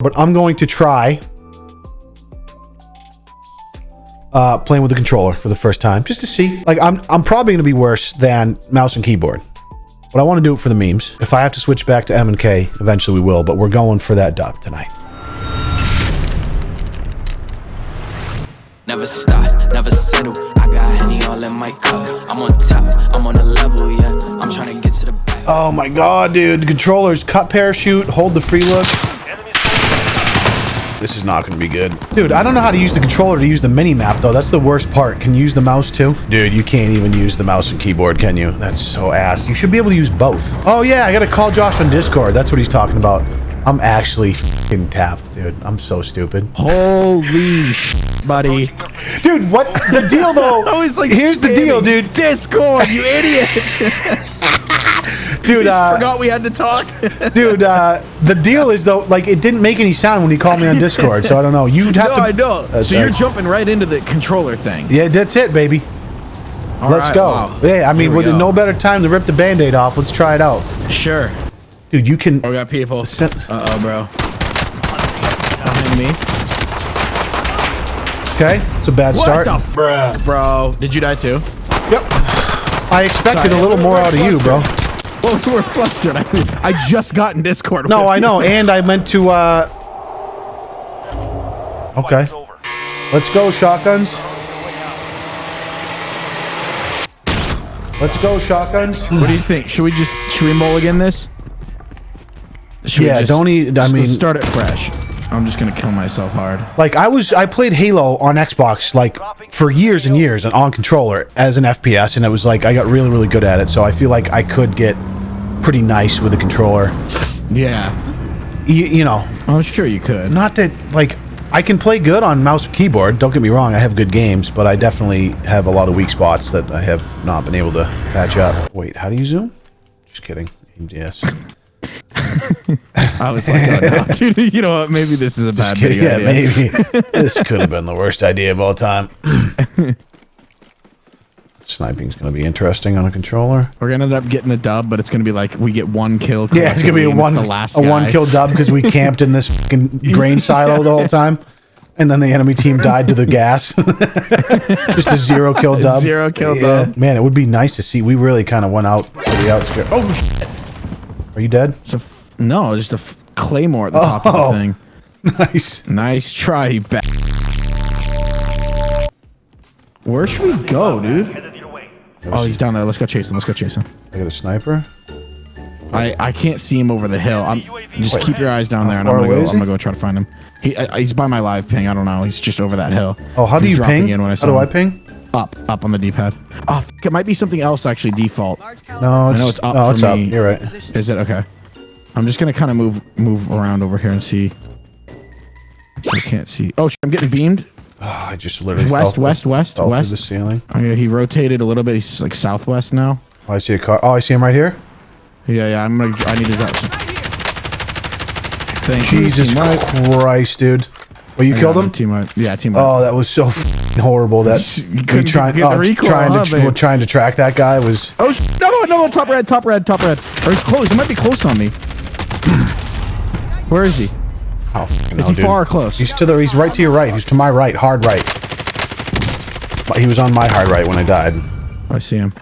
but I'm going to try uh, playing with the controller for the first time just to see. Like, I'm I'm probably going to be worse than mouse and keyboard, but I want to do it for the memes. If I have to switch back to M and K, eventually we will. But we're going for that dub tonight. Never stop, never settle. I got Henny all in my cup. I'm on top, I'm on a level, yeah. I'm trying to get to the back. Oh my god, dude! Controllers, cut parachute, hold the free look. This is not going to be good. Dude, I don't know how to use the controller to use the mini map though. That's the worst part. Can you use the mouse too? Dude, you can't even use the mouse and keyboard, can you? That's so ass. You should be able to use both. Oh yeah, I got to call Josh on Discord. That's what he's talking about. I'm actually fucking tapped, dude. I'm so stupid. Holy sh, buddy. Dude, what the deal though? I was like, here's the deal, dude. Discord, you idiot. Dude, uh, Forgot we had to talk. dude, uh, the deal is though, like it didn't make any sound when he called me on Discord, so I don't know. You'd have no, to. I know. That's- so you're jumping right into the controller thing. Yeah, that's it, baby. All Let's right, go. wow. Yeah, I mean, we with no better time to rip the band-aid off. Let's try it out. Sure. Dude, you can. Oh, we got people. Uh oh, bro. Behind me. Okay, it's a bad start. What the f bro? Did you die too? Yep. I expected Sorry, a little more out of you, bro. Oh, you were flustered. I, I just got in Discord. No, I know, and I meant to. uh... Okay, let's go, shotguns. Let's go, shotguns. What do you think? Should we just should we mulligan this? Should Yeah, don't eat. let's- mean- start it fresh. I'm just gonna kill myself hard. Like I was, I played Halo on Xbox like for years and years and on controller as an FPS, and it was like I got really, really good at it. So I feel like I could get pretty nice with a controller. Yeah, You, you know, I'm sure you could. not that like I can play good on mouse and keyboard. Don't get me wrong, I have good games, but I definitely have a lot of weak spots that I have not been able to patch up. Wait, how do you zoom? Just kidding. Yes. I was like, oh, no, dude, you know what? Maybe this is a bad Kidding. video Yeah, idea. maybe. this could have been the worst idea of all time. Sniping's going to be interesting on a controller. We're gonna end up getting a dub, but it's gonna be like we get one kill. Yeah, it's gonna be a one the last a guy. one kill dub because we camped in this fucking grain silo the whole time, and then the enemy team died to the gas. Just a zero kill dub. Zero kill Yeah. dub. Man, it would be nice to see. We really kind of went out to the outskirts. Oh shit! Are you dead? It's a no, just a f- claymore at the top of Oh. the thing. Nice. Nice try, you ba- Where should we go, dude? Oh, he's down there. Let's go chase him. Let's go chase him. I got a sniper. I, I can't see him over the hill. I'm just keep your eyes down there, and I'm gonna go. I'm gonna go try to find him. He I, he's by my live ping. I don't know. He's just over that hill. Oh, how do you ping? In when I how saw do I him. ping? Up, up on the D-pad. Oh, ah, f- it might be something else actually default. No, it's, know it's up no, for it's up. me. You're right. Is it okay? I'm just gonna kind of move move around over here and see. I can't see. Oh, I'm getting beamed. Oh, I just literally West, west, west, through west. the ceiling. Oh, yeah, he rotated a little bit. He's like southwest now. Oh, I see a car. Oh, I see him right here. Yeah, yeah. I'm gonna. I need to drop some. Thank you, Jesus wipe. Christ, dude. Well, you I killed him. Team. Yeah, team. Oh, that was so horrible. That we trying, get oh, recoil, trying huh, to babe? trying to track that guy was. Oh sh- no no no! Top red, top red, top red. Or he's close. He might be close on me. Where is he? Oh, Is hell, he dude. far or close? He's to the. He's right to your right. He's to my right. Hard right. But He was on my hard right when I died. I see him.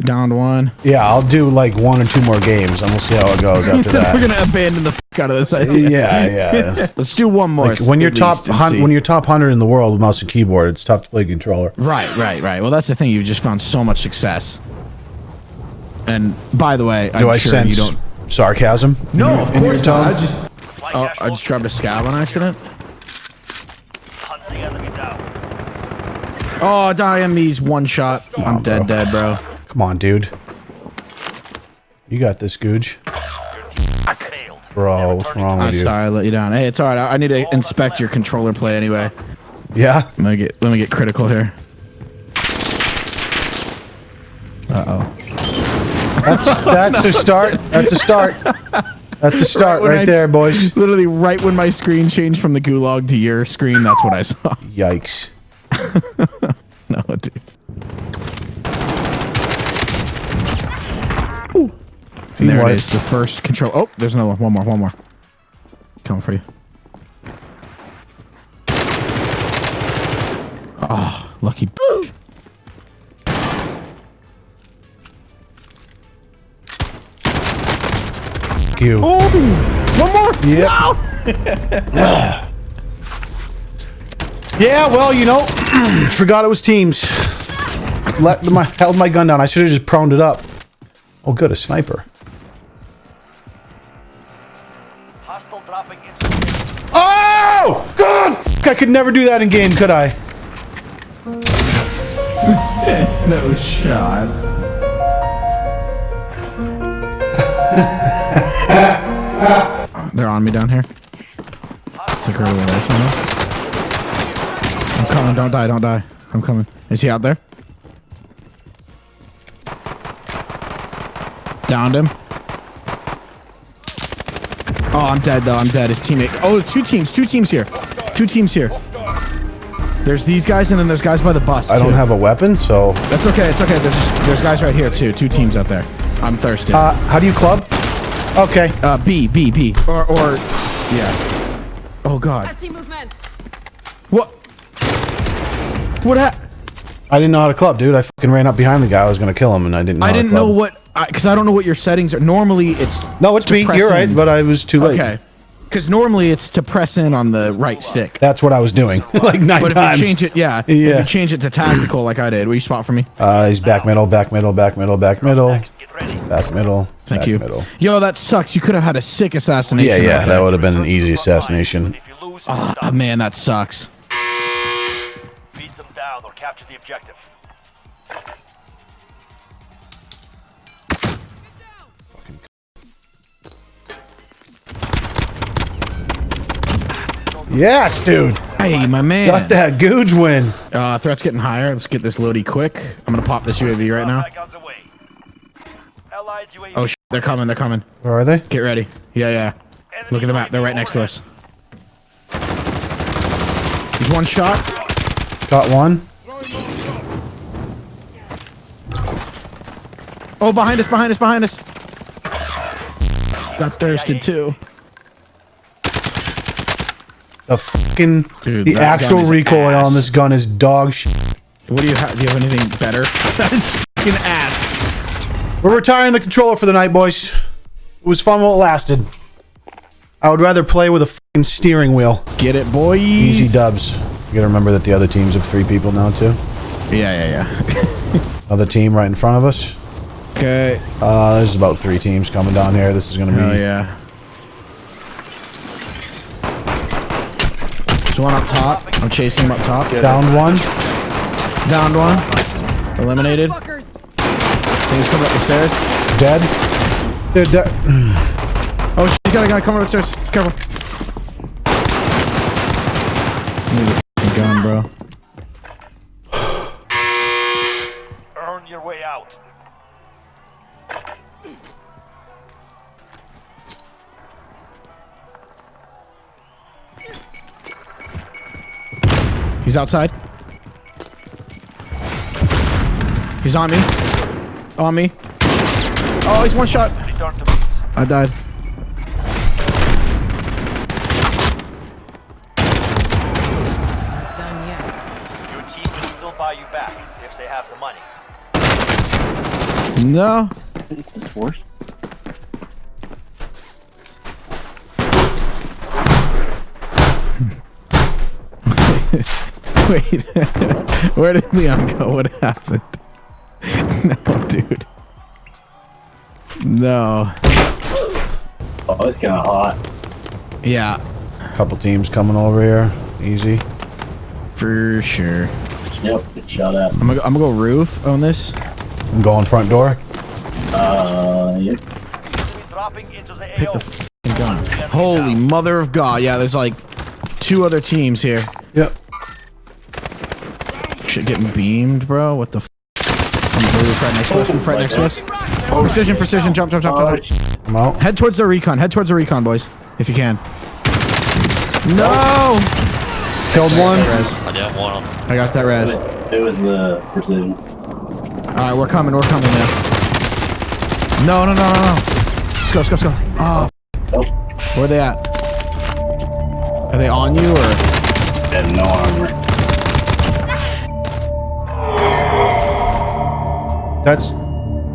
Downed one. Yeah, I'll do like one or two more games, and we'll see how it goes after that. We're gonna abandon the f- out of this idea. yeah, yeah. Let's do one more. Like, when you're top when you're top hundred in the world with mouse and keyboard, it's tough to play controller. right, right, right. Well, that's the thing. You've just found so much success. And by the way, Do I'm I sure sense you don't. Sarcasm? No, your- of in your course not. tone? I just. Oh, I just grabbed a scab on accident. Oh, Diame's one shot. I'm on, dead, bro. dead, bro. Come on, dude. You got this, Googe. Bro, what's wrong with I'm you? sorry, I let you down. Hey, it's all right. I I need to inspect your controller play anyway. Yeah? Let me get let me get critical here. Uh That's that's a start. That's a start. That's a start when right there, boys. Literally right when my screen changed from the gulag to your screen, that's what I saw. Yikes. no, dude. And there What? it is, the first control. Oh, there's another one. One more, one more. coming for you. Oh, lucky. bitch. You. Oh, one more. Yep. yeah, well, you know, forgot it was teams. Let my held my gun down. I should have just proned it up. Oh, good, a sniper. Hostile dropping into Oh, God! I could never do that in game, could I? No shot. They're on me down here. Took her there. I'm coming. Don't die. Don't die. I'm coming. Is he out there? Downed him. Oh, I'm dead though. I'm dead. His teammate. Oh, two teams. Two teams here. Two teams here. There's these guys, and then there's guys by the bus. I don't have a weapon, so... That's okay. It's okay. There's there's guys right here too. Two teams out there. I'm thirsty. Uh, how do you club? Okay. Uh, B B B or or yeah. Oh God. I see movement. What? What hap- I didn't know how to club, dude. I fucking ran up behind the guy. I was gonna kill him, and I didn't know I how to didn't know club. what because I, don't know what your settings are. Normally it's No, it's me. You're right, but I was too late. okay. Because normally it's to press in on the right stick. That's what I was doing. like nine But if you change it, yeah, Yeah. If you change it to tactical, like I did, will you spot for me? Uh, he's back middle, back middle, back middle, back middle, next. Get ready. back middle. Thank you. Middle. Yo, that sucks. You could have had a sick assassination. Yeah, yeah, right that would have been an easy assassination. If you lose, you're Ah, done. man, that sucks. Beat them down or capture the objective. Yes, dude. Hey, my man. Got that Googe win. Uh, threat's getting higher. Let's get this loady quick. I'm gonna pop this UAV right now. Oh, sh- they're coming. They're coming. Where are they? Get ready. Yeah, yeah. Look at the map. They're right next to us. He's one shot. Got one. Oh, behind us, behind us, behind us. Got thirsted too. The fucking Dude, the actual recoil ass. on this gun is dog shit. What do you have? Do you have anything better? that is fucking ass. We're retiring the controller for the night, boys. It was fun while it lasted. I would rather play with a fucking steering wheel. Get it, boys. Easy dubs. You gotta remember that the other teams have three people now too. Yeah, yeah, yeah. Other team right in front of us. okay. Uh, there's about three teams coming down here. This is gonna be. Hell yeah. There's one up top. I'm chasing him up top. Down one. Downed one. Eliminated. Fuckers. Things coming up the stairs. Dead. Dude, de- Oh, sh- he's got a guy coming up the stairs. Careful. Need a f***ing gun, bro. Earn your way out. He's outside. He's on me. On me. Oh, he's one shot. Return to base. I died. Your team can still buy you back if they have the money. No. Is this worse? Wait. Where did Leon go? What happened? no, dude. No. Oh, it's kind of hot. Yeah, couple teams coming over here. Easy. for sure. Yep, get shot at. I'm gonna, go- I'm gonna go roof on this. I'm going front door. Uh, yep. Enemy dropping into the Hit AO. the f***ing gun. Holy mother of God. Yeah, there's like two other teams here. Yep. Shit getting beamed, bro. What the f? On the roof right next to us. Roof right next to oh, us. Precision, precision. Jump, jump, jump, Oh, jump. I'm out. Head towards the recon. Head towards the recon, boys. If you can. No! Killed one. Res. I got one on. I got that it res. it was the uh, precision. Alright, we're coming. We're coming now. No, no, no, no, no. Let's go, let's go, let's go. Oh, Oh, where they at? Are they on you or? I have no armor. That's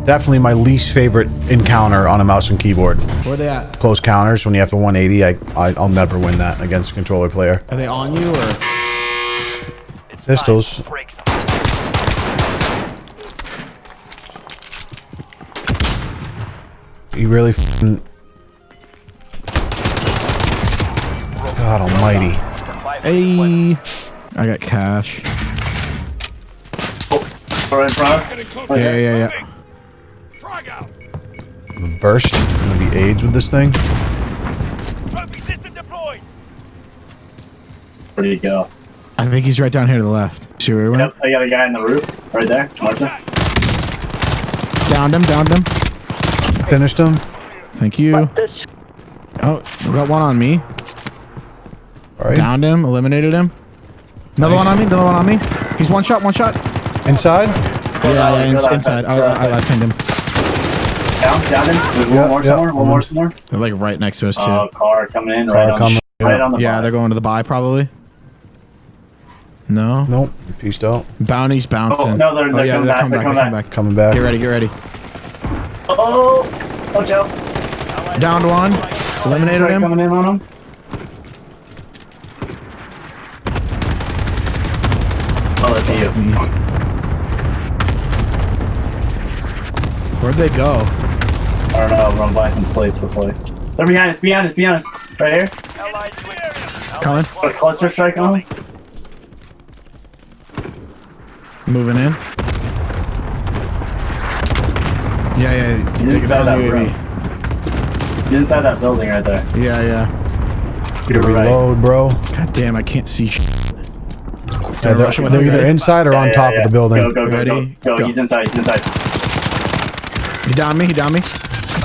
definitely my least favorite encounter on a mouse and keyboard. Where are they at? Close counters when you have to 180. I, I I'll never win that against a controller player. Are they on you or? It's Pistols. time to break some. You really f***ing... God almighty. Five Hey, I got cash. All right, bro. Yeah, yeah, yeah. Burst. Gonna be AIDS with this thing. Trophy system deployed. Where do you go? I think he's right down here to the left. See where he went? Yep, I got a guy on the roof right there. Martha. Downed him, downed him. Finished him. Thank you. Oh, we got one on me. All right. Downed him, eliminated him. Another one on me, another one on me. He's one shot, one shot. Inside. Yeah, yeah, Go ins- that inside. way. Go that I, I, I pinned him. Down, down him. There's Yeah, one more yeah. somewhere. One more somewhere. They're like right next to us too. Oh, car coming in. Car right on, coming, the, right yeah. on the. yeah, buy. they're going to the buy probably. No. Nope. Pieced out. Bounty's bouncing. Oh, no, they're- oh they're yeah, coming they're back, coming they're back. coming They're coming back. Coming back. Get ready, get ready. Oh, watch out. Downed one. Eliminated him. coming in on him. Oh, that's you. Where'd they go? I don't know. Run by some plates for play. They're behind us. Behind us. Behind us. Right here. Allied UAV. Coming. Put a cluster strike on him. Moving in. Yeah, yeah. He's inside that the room. He's inside that building right there. Yeah, yeah. Get a You're right. reload, bro. God damn, I can't see. Sh- Yeah, they're, they're either inside or on Yeah, top yeah, of the building. Go, go, go, Ready? go, go. Go. He's inside. He's inside. He downed me. He downed me.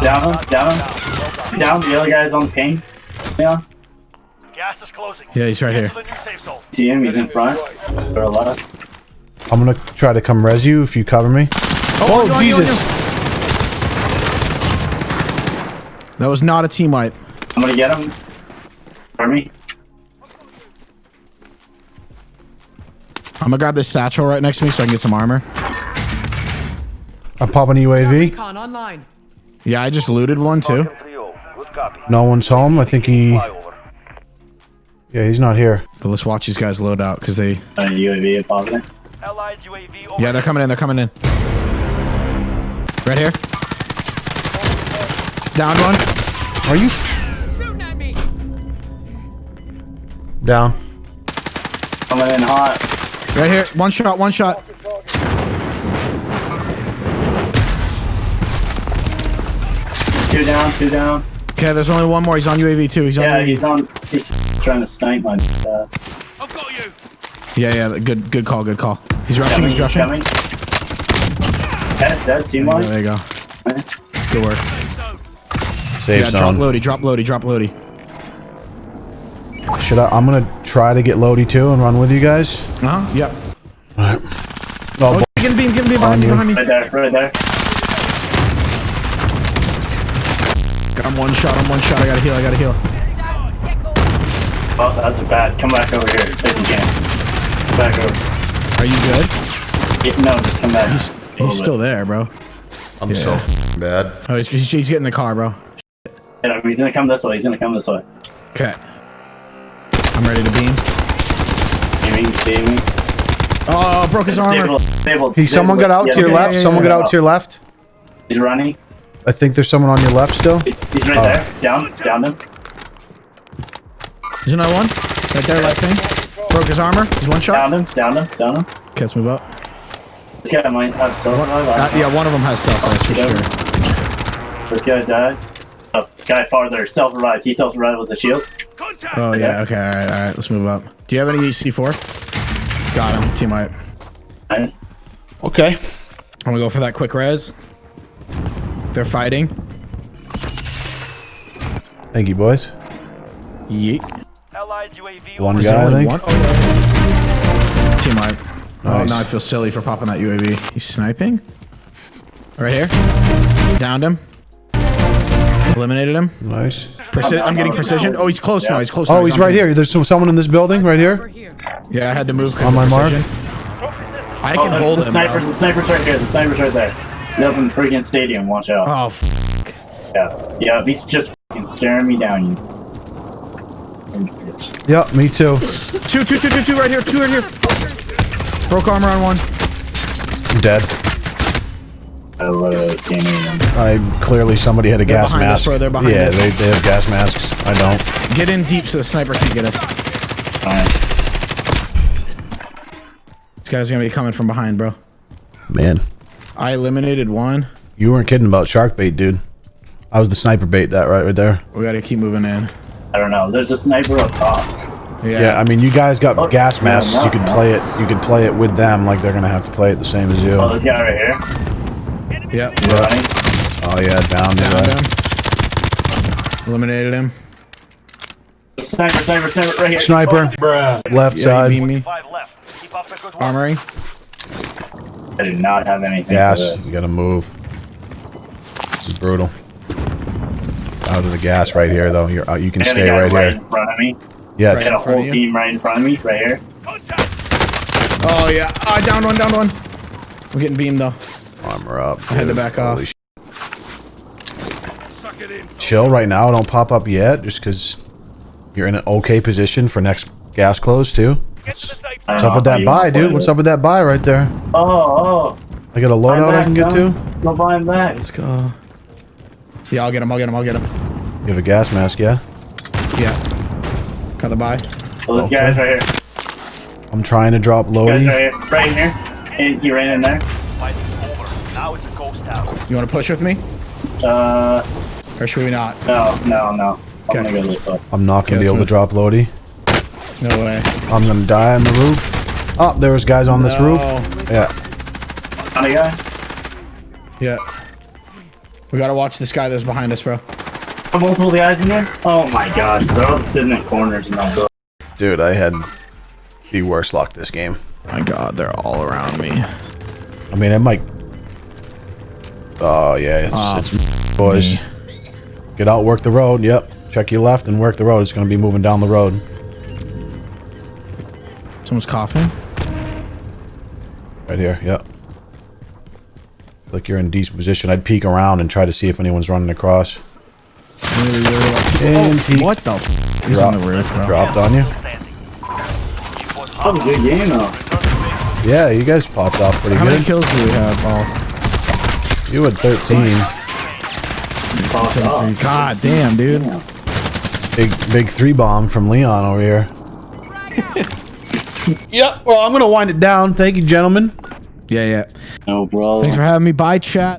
Down him. Down him. Down. The other guy's on the ping. Yeah. Gas is closing. Yeah, he's right here. to the new safe zone. See him? He's in front. Or left. I'm gonna try to come res you if you cover me. Oh, oh on you, you, Jesus. you. That was not a team wipe. I'm gonna get him. For me. I'm gonna grab this satchel right next to me so I can get some armor. I'm popping UAV. Yeah, I just looted one too. Falcon 3-0. Good copy. No one's home. I think he. Yeah, he's not here. But let's watch these guys load out because they. Uh, UAV is positive. UAV. Yeah, they're coming in. They're coming in. Right here. Down one. Are you Shooting at me. down? Coming in hot. Right here. One shot. One shot. Two down. Two down. Okay, there's only one more. He's on UAV too. He's on Yeah, UAV. he's on. He's trying to snipe my ass. I've got you. Yeah, yeah. Good, good call. Good call. He's rushing. Coming. He's rushing. Coming. Dead. Dead. Team Yeah, there you go. Good work. Safe Yeah, drop zone. loady. Drop loady. Drop loady. Should I? I'm gonna try to get loady too and run with you guys. Uh huh. Yep. Oh, Oh, boy. get him beam. Get him beam behind me. Behind me. Right there. Right there. I'm one shot. I'm one shot. I gotta heal. I gotta heal. Oh, that's a bad. Come back over here if you can. Come back over. Are you good? Yeah, no, just come back. He's he's still there, bro. I'm so bad. Oh, he's, he's, he's getting the car, bro. Yeah, he's gonna come this way. He's gonna come this way. Okay. I'm ready to beam. Beaming, beaming. Oh, broke his armor. Stable, stable. He, someone got out Yeah, to your okay, left. yeah, yeah, someone yeah. got out to your left. He's running. I think there's someone on your left still. He's right Oh. there. Down, down him. There's another one. Right there, left thing. Broke his armor. He's one shot. Down him, down him, down him. Okay, let's move up. This guy might have self One, uh, yeah, one of them has self that's for Yeah. sure. This guy died. Oh, guy farther, self revived. He self revived with a shield. Contact. Oh yeah. Okay. All right. All right. Let's move up. Do you have any C4? Got him. Team wipe. Nice. Okay. I'm gonna go for that quick res. They're fighting. Thank you, boys. Yeet. Allied UAV One over. Is there guy, I think. one? Oh, yeah. Team wipe. Oh, Nice. now I feel silly for popping that UAV. He's sniping. Right here. Downed him. Eliminated him. Nice. Preci- I'm getting precision. Oh, he's close now. He's close. now. Oh, he's on right me. here. There's someone in this building right here. here. Yeah, I had to move On of my mark. I Oh, can the, hold the him. sniper, the sniper's right here. The sniper's right there. He's up in the freaking stadium. Watch out. Oh, f- Yeah, yeah. He's just fucking staring me down. You. Yep, me too. two, two, two, two, two, right here. Two right here. Broke armor on one. I'm dead. I literally can't. I clearly somebody had a They're gas behind us, mask. bro, they're behind yeah, us. they, they have gas masks. I don't. Get in deep so the sniper can't get us. Alright. This guy's gonna be coming from behind, bro. Man, I eliminated one. you weren't kidding about shark bait, dude. I was the sniper bait. That right, right there. We gotta keep moving in. I don't know. There's a sniper up top. Yeah. Yeah, I mean, you guys got Oh, gas yeah, masks. no, you could no. play it. You could play it with them, like they're gonna have to play it the same as you. Oh, this guy right here. Yep. He's. Oh yeah, down. Downed there. him. Eliminated him. Sniper, sniper, sniper, right here. Sniper. Left Yeah, side. he beat me. Five I do not have anything for Gas. this. You gotta move. This is brutal. Out of the gas right here, though. You're out. You can I a stay guy right right here. in front of me. Yeah. I Right. got a whole team right in front of me, right here. Oh yeah. Ah, down one, down one. I'm getting beamed though. Armor up. I had to dude. back off. Holy sh- Chill right now. Don't pop up yet, just because you're in an okay position for next gas close too. What's up with that buy, dude? What's up with that buy right there? Oh, oh. I got a loadout I back, can get son. to. Go buy him back. Let's go. Yeah, I'll get him. I'll get him. I'll get him. You have a gas mask, yeah? Yeah. Got the buy. Oh, this Okay. guy's right here. I'm trying to drop This guy's loadie. right here. Right here. And he ran in there. Fighting's over. Now it's a ghost town. You want to push with me, Uh, or should we not? no, no, no. I'm go. I'm not gonna Okay, be able to drop loadie. No way. I'm gonna die on the roof. Oh, there was guys on this roof. Yeah. Found a guy. Yeah. We gotta watch this guy that's behind us, bro. Are multiple guys in there? Oh my gosh, they're all sitting in corners and all. Dude, I had the worst luck this game. My God, they're all around me. I mean, it might. Oh yeah, it's, Ah, it's boys. me. Get out, work the road. Yep. Check your left and work the road. It's gonna be moving down the road. Someone's coughing. Right here. Yep. Like you're in decent position. I'd peek around and try to see if anyone's running across. Really, really like- Oh, what the? F- He's on the roof, bro. Dropped on you. Standing. Keep That was a good game though. Yeah, you guys popped off pretty How good. many kills do we have? Oh, You had 13. Popped. God damn, dude. Big big three bomb from Leon over here. yep. Well, I'm gonna wind it down. Thank you, gentlemen. Yeah, yeah. No, bro. Thanks for having me. Bye, chat.